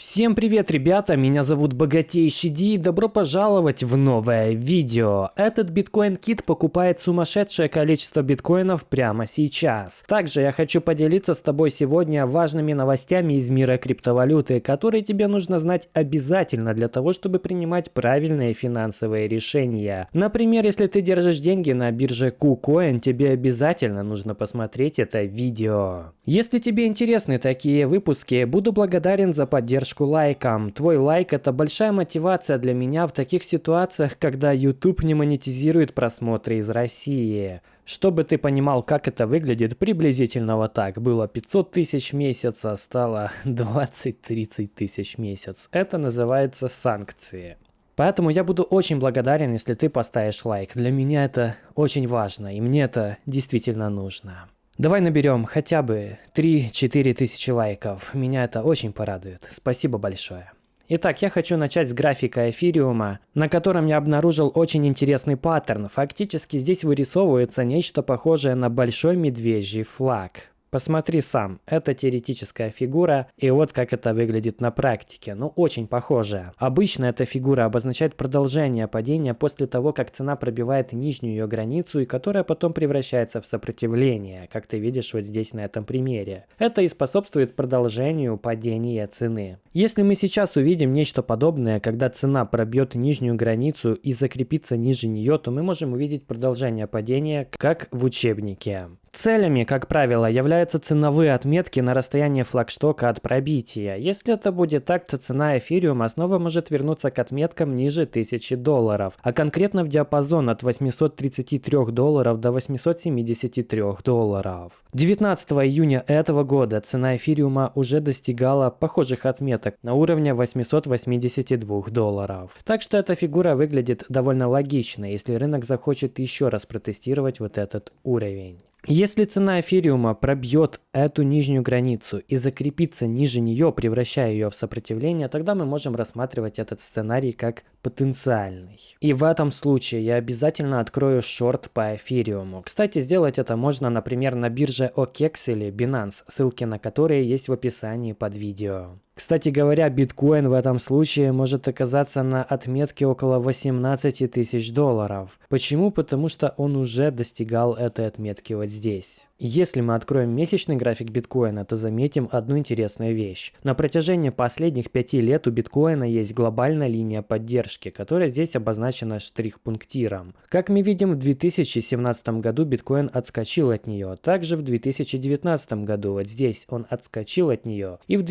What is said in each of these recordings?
Всем привет, ребята! Меня зовут Богатейший Ди и добро пожаловать в новое видео. Этот биткоин-кит покупает сумасшедшее количество биткоинов прямо сейчас. Также я хочу поделиться с тобой сегодня важными новостями из мира криптовалюты, которые тебе нужно знать обязательно для того, чтобы принимать правильные финансовые решения. Например, если ты держишь деньги на бирже KuCoin, тебе обязательно нужно посмотреть это видео. Если тебе интересны такие выпуски, буду благодарен за поддержку лайком. Твой лайк это большая мотивация для меня в таких ситуациях, когда YouTube не монетизирует просмотры из России. Чтобы ты понимал, как это выглядит, приблизительно вот так. Было 500 тысяч в месяц, а стало 20-30 тысяч месяц. Это называется санкции. Поэтому я буду очень благодарен, если ты поставишь лайк. Для меня это очень важно, и мне это действительно нужно. Давай наберем хотя бы 3-4 тысячи лайков. Меня это очень порадует. Спасибо большое. Итак, я хочу начать с графика эфириума, на котором я обнаружил очень интересный паттерн. Фактически здесь вырисовывается нечто похожее на большой медвежий флаг. Посмотри сам, это теоретическая фигура, и вот как это выглядит на практике, ну очень похоже. Обычно эта фигура обозначает продолжение падения после того, как цена пробивает нижнюю ее границу, и которая потом превращается в сопротивление, как ты видишь вот здесь на этом примере. Это и способствует продолжению падения цены. Если мы сейчас увидим нечто подобное, когда цена пробьет нижнюю границу и закрепится ниже нее, то мы можем увидеть продолжение падения, как в учебнике. Целями, как правило, являются ценовые отметки на расстоянии флагштока от пробития. Если это будет так, то цена эфириума снова может вернуться к отметкам ниже 1000 долларов, а конкретно в диапазон от 833 долларов до 873 долларов. 19 июня этого года цена эфириума уже достигала похожих отметок на уровне 882 долларов. Так что эта фигура выглядит довольно логично, если рынок захочет еще раз протестировать вот этот уровень. Если цена эфириума пробьет эту нижнюю границу и закрепится ниже нее, превращая ее в сопротивление, тогда мы можем рассматривать этот сценарий как потенциальный. И в этом случае я обязательно открою шорт по эфириуму. Кстати, сделать это можно, например, на бирже OKEX или Binance, ссылки на которые есть в описании под видео. Кстати говоря, биткоин в этом случае может оказаться на отметке около 18 тысяч долларов. Почему? Потому что он уже достигал этой отметки вот здесь. Если мы откроем месячный график биткоина, то заметим одну интересную вещь. На протяжении последних пяти лет у биткоина есть глобальная линия поддержки, которая здесь обозначена штрих-пунктиром. Как мы видим, в 2017 году биткоин отскочил от нее. Также в 2019 году, вот здесь, он отскочил от нее. И в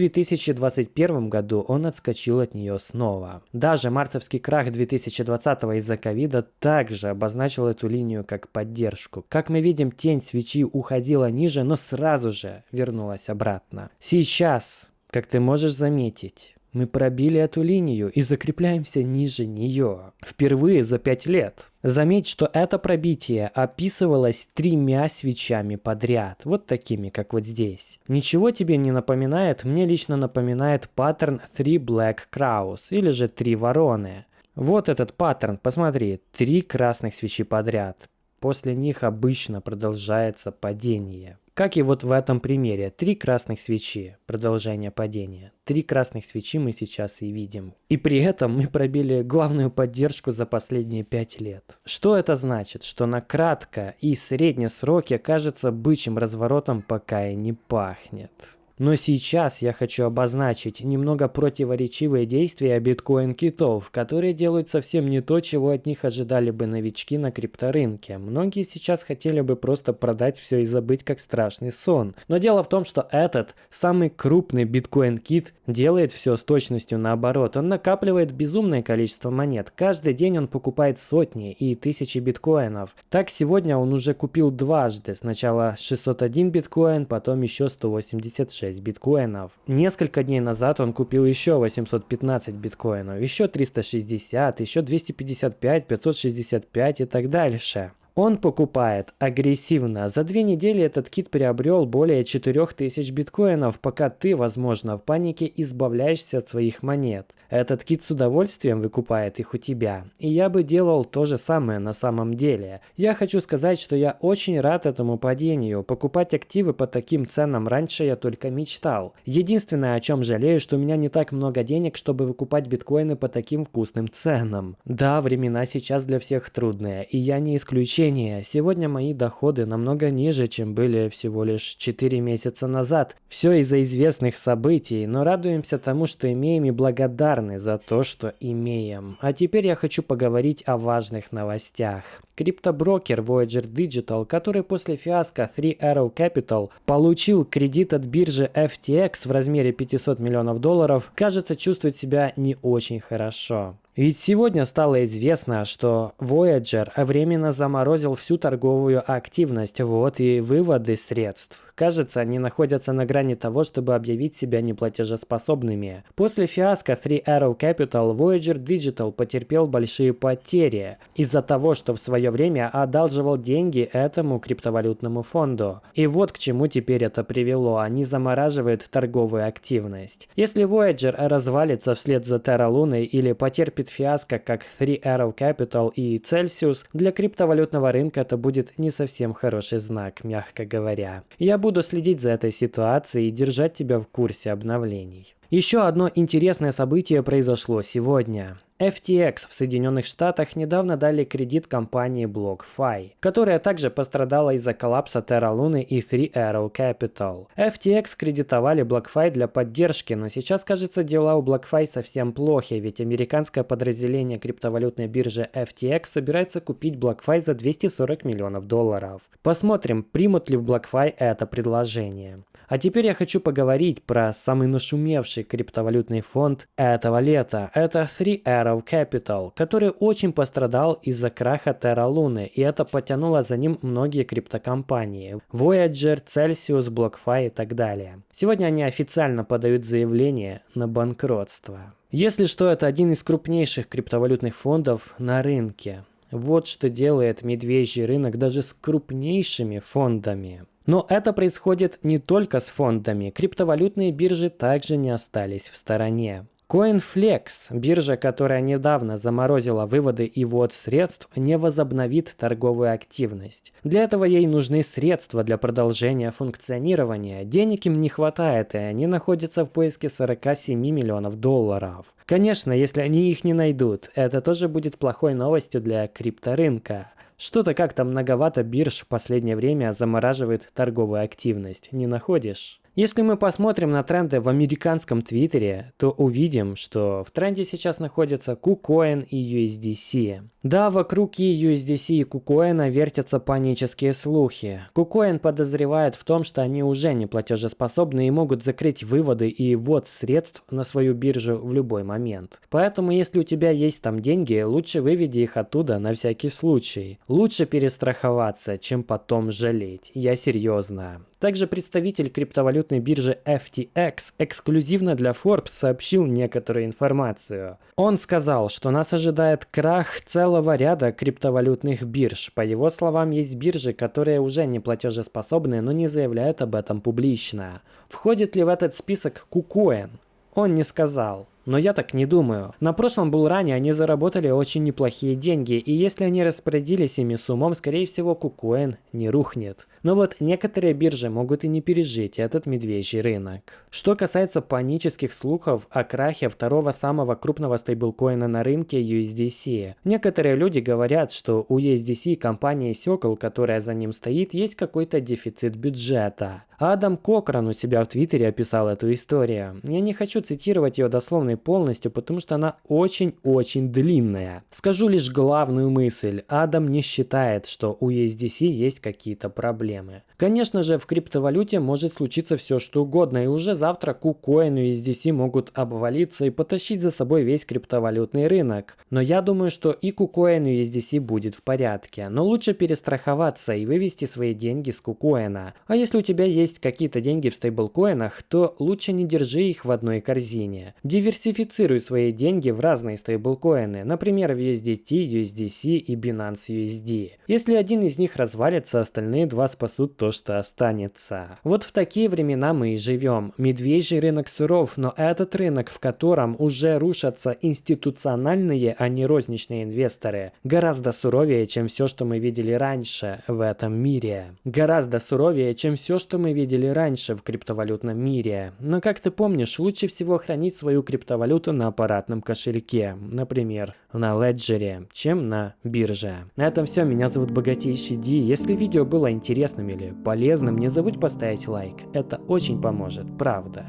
2021 году он отскочил от нее снова. Даже мартовский крах 2020 из-за ковида также обозначил эту линию как поддержку. Как мы видим, тень свечи уходила ниже, но сразу же вернулась обратно. Сейчас, как ты можешь заметить, мы пробили эту линию и закрепляемся ниже нее. Впервые за 5 лет. Заметь, что это пробитие описывалось тремя свечами подряд. Вот такими, как вот здесь. Ничего тебе не напоминает? Мне лично напоминает паттерн Three Black Crows или же Три Вороны. Вот этот паттерн, посмотри, три красных свечи подряд. После них обычно продолжается падение. Как и вот в этом примере. Три красных свечи. Продолжение падения. Три красных свечи мы сейчас и видим. И при этом мы пробили главную поддержку за последние пять лет. Что это значит? Что на кратко и средние сроки кажется бычьим разворотом пока и не пахнет. Но сейчас я хочу обозначить немного противоречивые действия биткоин-китов, которые делают совсем не то, чего от них ожидали бы новички на крипторынке. Многие сейчас хотели бы просто продать все и забыть как страшный сон. Но дело в том, что этот, самый крупный биткоин-кит, делает все с точностью наоборот. Он накапливает безумное количество монет. Каждый день он покупает сотни и тысячи биткоинов. Так сегодня он уже купил дважды. Сначала 601 биткоин, потом еще 186 6 биткоинов. Несколько дней назад он купил еще 815 биткоинов, еще 360, еще 255, 565 и так дальше. Он покупает агрессивно. За две недели этот кит приобрел более 4000 биткоинов, пока ты, возможно, в панике избавляешься от своих монет. Этот кит с удовольствием выкупает их у тебя. И я бы делал то же самое на самом деле. Я хочу сказать, что я очень рад этому падению. Покупать активы по таким ценам раньше я только мечтал. Единственное, о чем жалею, что у меня не так много денег, чтобы выкупать биткоины по таким вкусным ценам. Да, времена сейчас для всех трудные, и я не исключение удивление, сегодня мои доходы намного ниже, чем были всего лишь 4 месяца назад. Все из-за известных событий, но радуемся тому, что имеем и благодарны за то, что имеем. А теперь я хочу поговорить о важных новостях. Криптоброкер Voyager Digital, который после фиаско Three Arrow Capital получил кредит от биржи FTX в размере 500 миллионов долларов, кажется чувствует себя не очень хорошо. Ведь сегодня стало известно, что Voyager временно заморозил всю торговую активность, вот и выводы средств. Кажется, они находятся на грани того, чтобы объявить себя неплатежеспособными. После фиаско Three Arrow Capital Voyager Digital потерпел большие потери из-за того, что в свое время одалживал деньги этому криптовалютному фонду. И вот к чему теперь это привело. Они замораживают торговую активность. Если Voyager развалится вслед за Terra Luna или потерпит фиаско, как Three Arrow Capital и Celsius, для криптовалютного рынка это будет не совсем хороший знак, мягко говоря. Я буду следить за этой ситуацией и держать тебя в курсе обновлений. Еще одно интересное событие произошло сегодня. FTX в Соединенных Штатах недавно дали кредит компании BlockFi, которая также пострадала из-за коллапса Terra Luna и Three Arrow Capital. FTX кредитовали BlockFi для поддержки, но сейчас, кажется, дела у BlockFi совсем плохи, ведь американское подразделение криптовалютной биржи FTX собирается купить BlockFi за 240 миллионов долларов. Посмотрим, примут ли в BlockFi это предложение. А теперь я хочу поговорить про самый нашумевший криптовалютный фонд этого лета. Это Three Arrow Capital, который очень пострадал из-за краха Terra Luna, и это потянуло за ним многие криптокомпании. Voyager, Celsius, BlockFi и так далее. Сегодня они официально подают заявление на банкротство. Если что, это один из крупнейших криптовалютных фондов на рынке. Вот что делает медвежий рынок даже с крупнейшими фондами. Но это происходит не только с фондами. Криптовалютные биржи также не остались в стороне. CoinFlex, биржа, которая недавно заморозила выводы и ввод средств, не возобновит торговую активность. Для этого ей нужны средства для продолжения функционирования. Денег им не хватает, и они находятся в поиске 47 миллионов долларов. Конечно, если они их не найдут, это тоже будет плохой новостью для крипторынка. Что-то как-то многовато бирж в последнее время замораживает торговую активность, не находишь? Если мы посмотрим на тренды в американском твиттере, то увидим, что в тренде сейчас находятся KuCoin и USDC. Да, вокруг и USDC и KuCoin вертятся панические слухи. KuCoin подозревает в том, что они уже не платежеспособны и могут закрыть выводы и ввод средств на свою биржу в любой момент. Поэтому, если у тебя есть там деньги, лучше выведи их оттуда на всякий случай. Лучше перестраховаться, чем потом жалеть. Я серьезно. Также представитель криптовалютной биржи FTX эксклюзивно для Forbes сообщил некоторую информацию. Он сказал, что нас ожидает крах целого ряда криптовалютных бирж. По его словам, есть биржи, которые уже не платежеспособны, но не заявляют об этом публично. Входит ли в этот список KuCoin? Он не сказал. Но я так не думаю. На прошлом булране они заработали очень неплохие деньги, и если они распорядились ими с умом, скорее всего кукоин не рухнет. Но вот некоторые биржи могут и не пережить этот медвежий рынок. Что касается панических слухов о крахе второго самого крупного стейблкоина на рынке USDC. Некоторые люди говорят, что у USDC компании Circle, которая за ним стоит, есть какой-то дефицит бюджета. Адам Кокран у себя в Твиттере описал эту историю. Я не хочу цитировать ее дословно полностью, потому что она очень-очень длинная. Скажу лишь главную мысль. Адам не считает, что у USDC есть какие-то проблемы. Конечно же, в криптовалюте может случиться все что угодно, и уже завтра KuCoin и USDC могут обвалиться и потащить за собой весь криптовалютный рынок. Но я думаю, что и KuCoin и USDC будет в порядке. Но лучше перестраховаться и вывести свои деньги с KuCoin. А если у тебя есть какие-то деньги в стейблкоинах, то лучше не держи их в одной корзине. Диверсификация Диверсифицируй свои деньги в разные стейблкоины, например, в USDT, USDC и Binance USD. Если один из них развалится, остальные два спасут то, что останется. Вот в такие времена мы и живем. Медвежий рынок суров, но этот рынок, в котором уже рушатся институциональные, а не розничные инвесторы, гораздо суровее, чем все, что мы видели раньше в этом мире. Гораздо суровее, чем все, что мы видели раньше в криптовалютном мире. Но как ты помнишь, лучше всего хранить свою криптовалюту на аппаратном кошельке, например, на Ledger, чем на бирже. На этом все, меня зовут Богатейший Ди. Если видео было интересным или полезным, не забудь поставить лайк, это очень поможет, правда.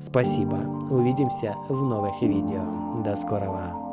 Спасибо, увидимся в новых видео. До скорого.